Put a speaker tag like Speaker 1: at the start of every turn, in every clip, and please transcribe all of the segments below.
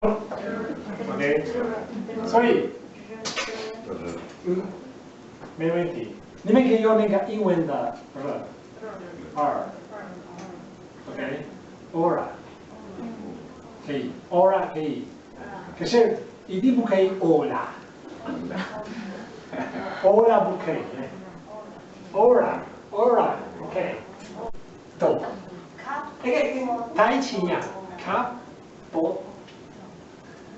Speaker 1: OK，所以，嗯，没问题。你们可以用那个英文的 r OK，aura 可以，aura 可以，可是一定不可以 aura，aura 不可以，aura，aura OK，懂？那个太轻呀，卡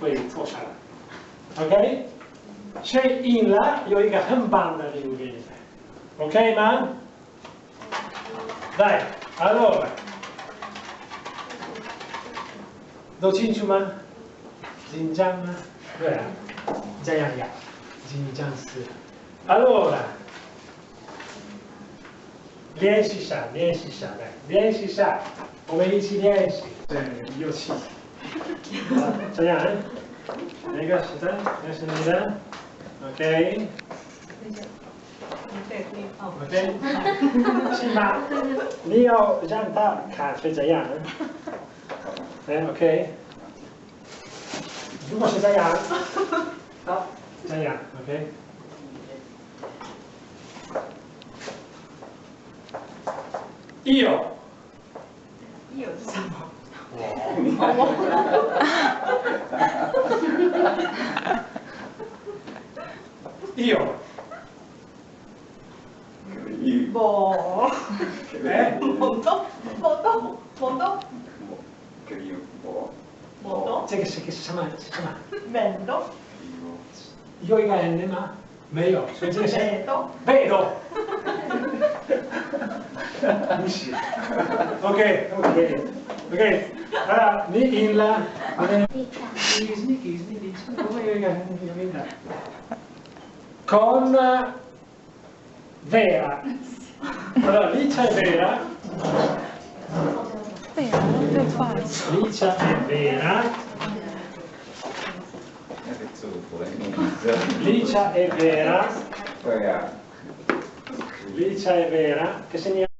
Speaker 1: 会坐下来，OK？谁赢了有一个很棒的礼物给你们，OK 吗？来，Hello，都清楚吗？紧张吗？对啊，这样呀，紧张死了。Allora，练习下，练习下来，练习下，我们一起练习，对，有气。这样，那个是的，那是你的，OK。你要让他看是这样，哎，OK。如果是这样，好，这样，OK。Io。
Speaker 2: Io 是什么
Speaker 1: Io.
Speaker 2: Boh.
Speaker 1: Eh?
Speaker 2: Mondo. Mondo. Mondo.
Speaker 3: Boh.
Speaker 1: Mondo. C'è che si
Speaker 2: chiama.
Speaker 1: Vendo. Io i N, ma. Meglio.
Speaker 2: Vedo.
Speaker 1: Vedo. Ok, ok. OK。Allora, ni. Snichi, snichi, con vera. Allora, Licia è vera. Licia è vera. Licia è vera. Licia è vera. Che segniamo?